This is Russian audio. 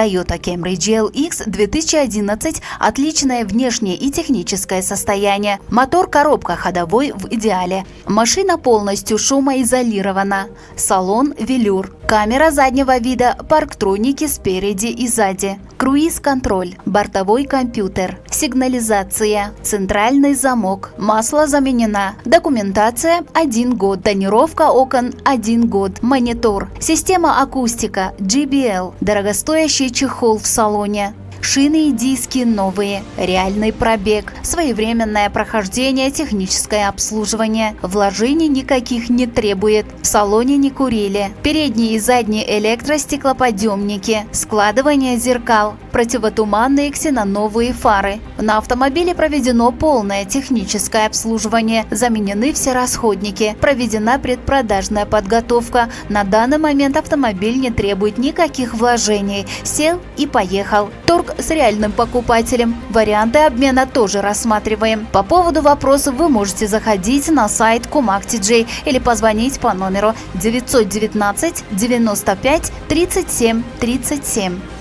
Toyota Camry GLX 2011 – отличное внешнее и техническое состояние. Мотор коробка ходовой в идеале. Машина полностью шумоизолирована. Салон велюр. Камера заднего вида, парктроники спереди и сзади. Круиз-контроль, бортовой компьютер, сигнализация, центральный замок, масло заменена, документация 1 год, тонировка окон 1 год, монитор, система акустика, GBL, дорогостоящий чехол в салоне, Шины и диски новые, реальный пробег, своевременное прохождение, техническое обслуживание. Вложений никаких не требует. В салоне не курили. Передние и задние электростеклоподъемники, складывание зеркал, противотуманные ксеноновые фары. На автомобиле проведено полное техническое обслуживание, заменены все расходники, проведена предпродажная подготовка. На данный момент автомобиль не требует никаких вложений. Сел и поехал. Торг с реальным покупателем. Варианты обмена тоже рассматриваем. По поводу вопросов вы можете заходить на сайт Кумак.TJ или позвонить по номеру 919 95 37 37.